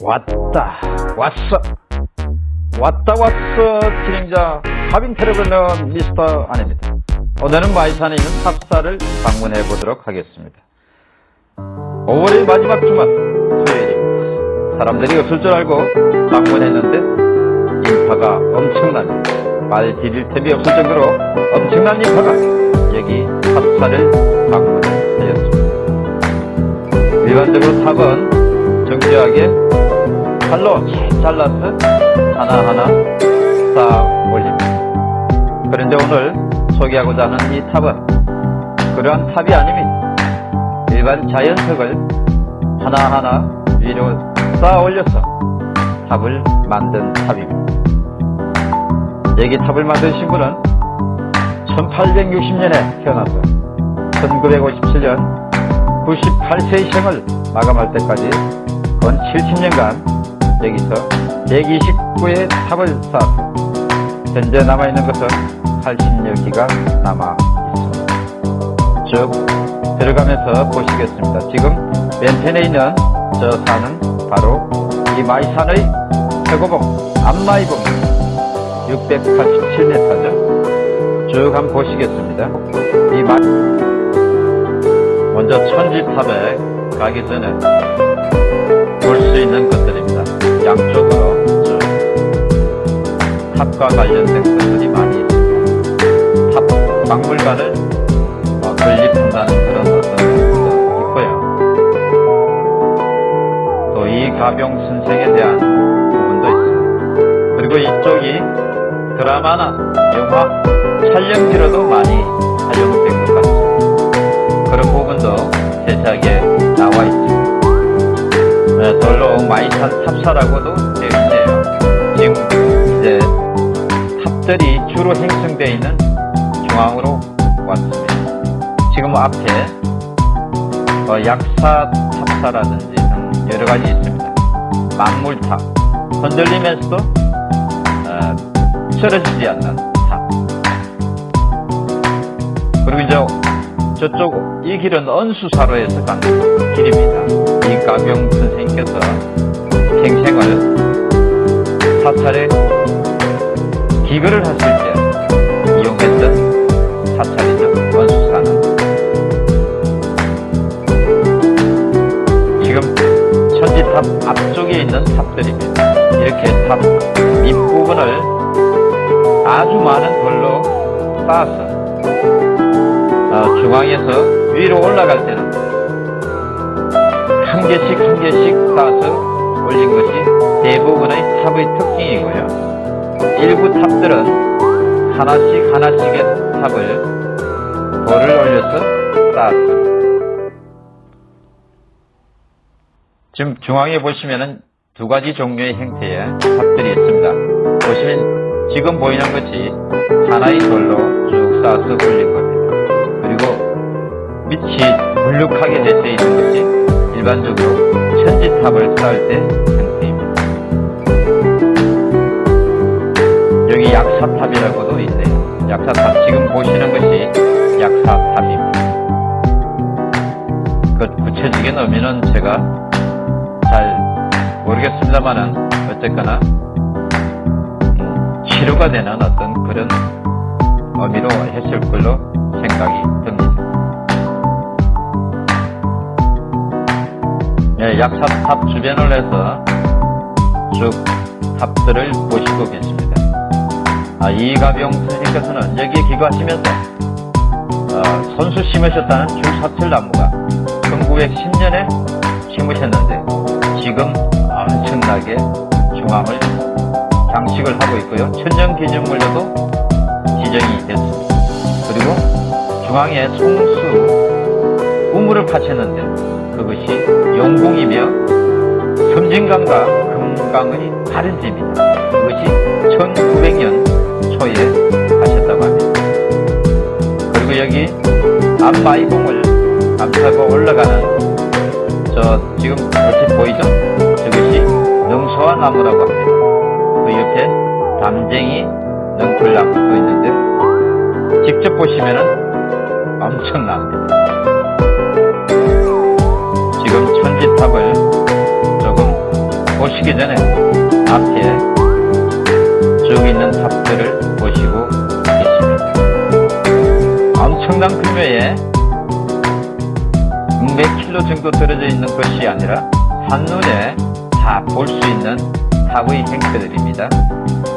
왔다 왔어. 왔다 왔어 진행자 하빈 traveler 미스터 안입니다. 오늘은 마이산에 있는 탑사를 방문해 보도록 하겠습니다. 5월의 마지막 주말 토요일입니다 사람들이 없을 줄 알고 방문했는데 인파가 엄청납니다 발 디딜 틈이 없을 정도로 엄청난 인파가 여기 탑사를 방문하였습니다. 일반적으로 탑은 정교하게 칼로 잘라서 하나하나 쌓아 올립니다. 그런데 오늘 소개하고자 하는 이 탑은 그러한 탑이 아닙니다. 일반 자연석을 하나하나 위로 쌓아 올려서 탑을 만든 탑입니다. 여기 탑을 만드신 분은 1860년에 태어나서 1957년 98세의 생을 마감할 때까지 건 70년간 여기서 129의 탑을 쌓았습니다. 현재 남아있는 것은 80여 기가 남아 있습니다. 쭉 들어가면서 보시겠습니다. 지금 맨펜에 있는 저 산은 바로 이 마이산의 최고봉 안마이봉 687m죠. 쭉 한번 보시겠습니다. 이 마... 먼저 천지탑에 가기 전에 볼 수 있는 것들입니다. 양쪽으로 탑과 관련된 것들이 많이 있습니다. 탑 박물관을 어, 건립한다는 그런 어떤 있고요. 또 이갑용 선생에 대한 부분도 있습니다. 그리고 이쪽이 드라마나 영화 촬영지로도 많이 사용 마이산 탑사라고도 되어 있네요. 지금 이제 탑들이 주로 형성되어 있는 중앙으로 왔습니다. 지금 앞에 어, 약사 탑사라든지 등 여러 가지 있습니다. 만물탑, 흔들리면서도 어, 쓰러지지 않는 탑. 그리고 이제 저쪽 이 길은 은수사로 해서 가는 길입니다. 이갑용 선생님께서 생생을 사찰에 기거를 하실 때 이용했던 사찰이죠. 은수사는. 지금 천지탑 앞쪽에 있는 탑들입니다. 이렇게 탑 밑부분을 아주 많은 돌로 쌓아서 어, 중앙에서 위로 올라갈 때는 한 개씩 한 개씩 쌓아서 올린 것이 대부분의 탑의 특징이고요. 일부 탑들은 하나씩 하나씩의 탑을 돌을 올려서 쌓았습니다. 지금 중앙에 보시면은 두 가지 종류의 형태의 탑들이 있습니다. 보시면 지금 보이는 것이 하나의 돌로 쭉 쌓아서 올린 겁니다. 그리고 밑이 불룩하게 되어 있는 것이 일반적으로 천지탑을 쌓을 때 형태입니다. 여기 약사탑이라고도 있네요. 약사탑 지금 보시는 것이 약사탑입니다. 그 구체적인 의미는 제가 잘 모르겠습니다만은 어쨌거나 음, 치료가 되는 어떤 그런 의미로 했을 걸로 생각이 듭니다. 네, 약사탑 주변을 해서 쭉 탑들을 보시고 계십니다. 아, 이가병 선생님께서는 여기에 기거하시면서 어, 선수 심으셨다는 줄사철나무가 1910년에 심으셨는데 지금 엄청나게 중앙을 장식을 하고 있고요. 천연기념물로도 지정이 됐습니다. 그리고 중앙에 송수 우물을 파셨는데 그것이 용궁이며 섬진강과 금강의 다른 집입니다. 그것이 1900년 초에 하셨다고 합니다. 그리고 여기 앞마이봉을 감싸고 올라가는 저 지금 얼핏 보이죠? 저것이 능소화 나무라고 합니다. 그 옆에 담쟁이 능풀나무도 있는데 직접 보시면은 엄청납니다. 탑을 조금 보시기 전에 앞에 쭉 있는 탑들을 보시고 계십니다. 엄청난 몇 킬로 정도 떨어져 있는 것이 아니라 한눈에 다 볼 수 있는 탑의 행태들입니다.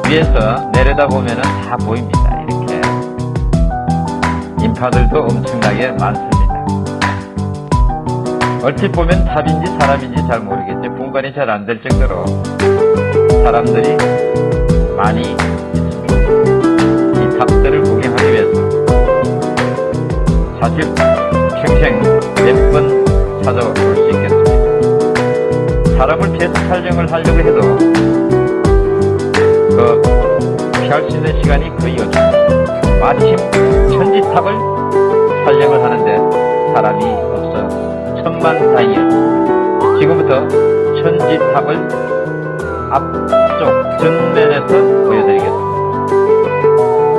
위에서 내려다보면 다 보입니다. 이렇게 인파들도 엄청나게 많습니다. 얼핏 보면 탑인지 사람인지 잘 모르겠죠. 분간이 잘 안 될 정도로 사람들이 많이 있습니다. 이 탑들을 구경하기 위해서 사실 평생 몇 번 찾아볼 수 있겠습니다. 사람을 피해서 촬영을 하려고 해도 그 피할 수 있는 시간이 거의 없습니다. 마침 천지탑을 촬영을 하는데 사람이 천만다행이었습니다. 지금부터 천지탑을 앞쪽 전면에서 보여드리겠습니다.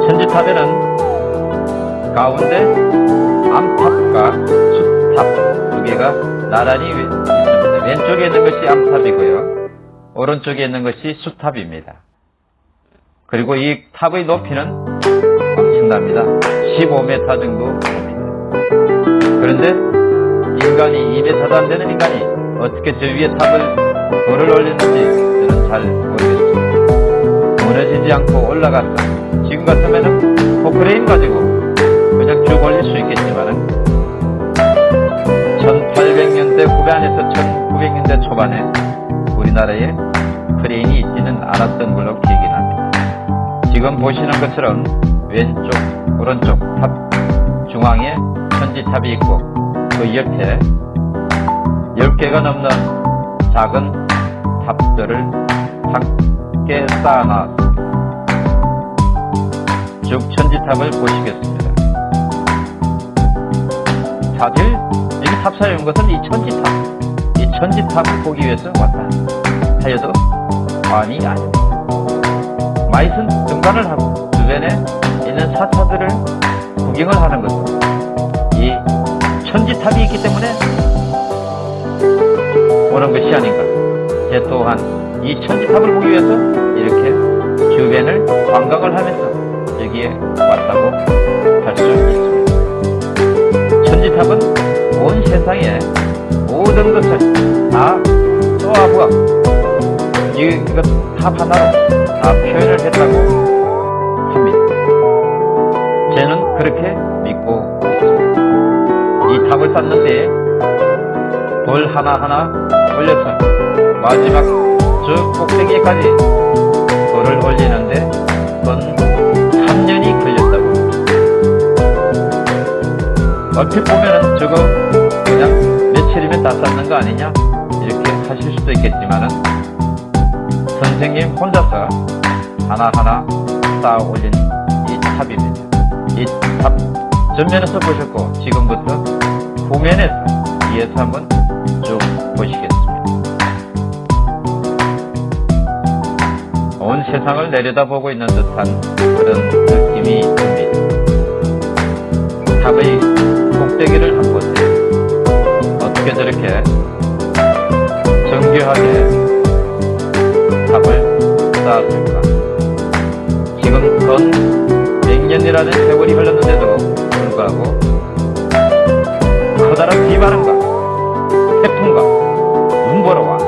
천지탑에는 가운데 암탑과 숫탑 두 개가 나란히 있습니다. 왼쪽에 있는 것이 암탑이고요. 오른쪽에 있는 것이 숫탑입니다. 그리고 이 탑의 높이는 엄청납니다. 15m 정도 됩니다. 그런데 인간이 2m도 안 되는 인간이 어떻게 저 위에 탑을 돌을 올렸는지 저는 잘 모르겠습니다. 무너지지 않고 올라갔어. 지금 같으면은 포크레인 가지고 그냥 쭉 올릴 수 있겠지만은 1800년대 후반 에서 1900년대 초반에 우리나라에 크레인이 있지는 않았던 걸로 기억이 납니다. 지금 보시는 것처럼 왼쪽, 오른쪽 탑 중앙에 천지탑이 있고 그 옆에 10개가 넘는 작은 탑들을 함께 쌓아놨습니다. 쭉 천지탑을 보시겠습니다. 사실 여기 탑사에 온 것은 이 천지탑, 이 천지탑을 보기 위해서 왔다 하여도 과언이 아닙니다. 마이슨 등반을 하고 주변에 있는 사차들을 구경을 하는 이 천지탑이 있기 때문에 오는 것이 아닌가. 제 또한 이 천지탑을 보기 위해서 이렇게 주변을 관광을 하면서 여기에 왔다고 할 수 있습니다. 천지탑은 온 세상의 모든 것을 다 쏟아부어 이것 탑 하나로 다 표현을 했다고 합니다. 저는 그렇게. 이 탑을 쌓는데 돌 하나하나 올려서 마지막 저 꼭대기까지 돌을 올리는데 근 3년이 걸렸다고. 얼핏 보면은 저거 그냥 며칠이면 다 쌓는 거 아니냐? 이렇게 하실 수도 있겠지만은 선생님 혼자서 하나하나 쌓아 올린 이 탑입니다. 이 탑 전면에서 보셨고 지금부터 후면에서 뒤에서 한번 쭉 보시겠습니다. 온 세상을 내려다보고 있는 듯한 그런 느낌이 듭니다. 탑의 꼭대기를 한번 보세요. 어떻게 저렇게 정교하게 탑을 쌓았을까? 지금 건 100년이라는 세월이 흘렀는데도 불구하고 커다란 비바람과 태풍과 눈보라와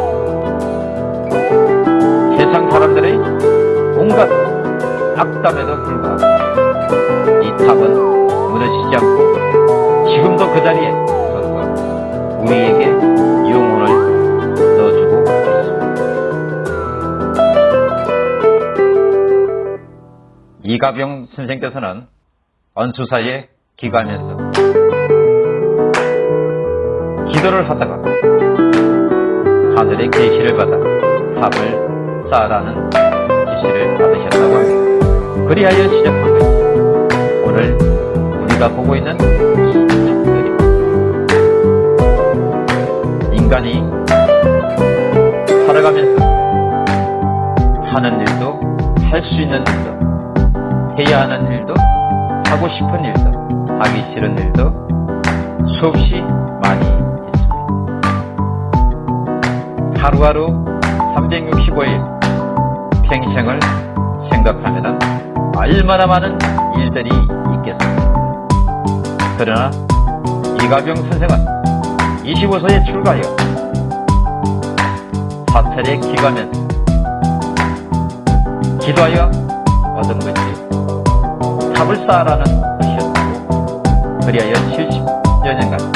세상 사람들의 온갖 악담에도 불구하고 이 탑은 무너지지 않고 지금도 그 자리에 서서 우리에게 영혼을 넣어주고 있습니다. 이가병 선생께서는 언수사에 기가면서 기도를 하다가 하늘의 계시를 받아 탑을 쌓으라는 지시를 받으셨다고 합니다. 그리하여 시작한 것이 오늘 우리가 보고 있는 이 탑들입니다. 인간이 살아가면서 하는 일도 할 수 있는 일도 해야 하는 일도 하고 싶은 일도 하기 싫은 일도 수없이 많이 하루하루 365일 평생을 생각하면 얼마나 많은 일들이 있겠습니까? 그러나 이가병 선생은 25세에 출가하여 사찰에 기가면서 기도하여 얻은 것이 탑을 쌓아라는 것이었다고 그리하여 70여 년간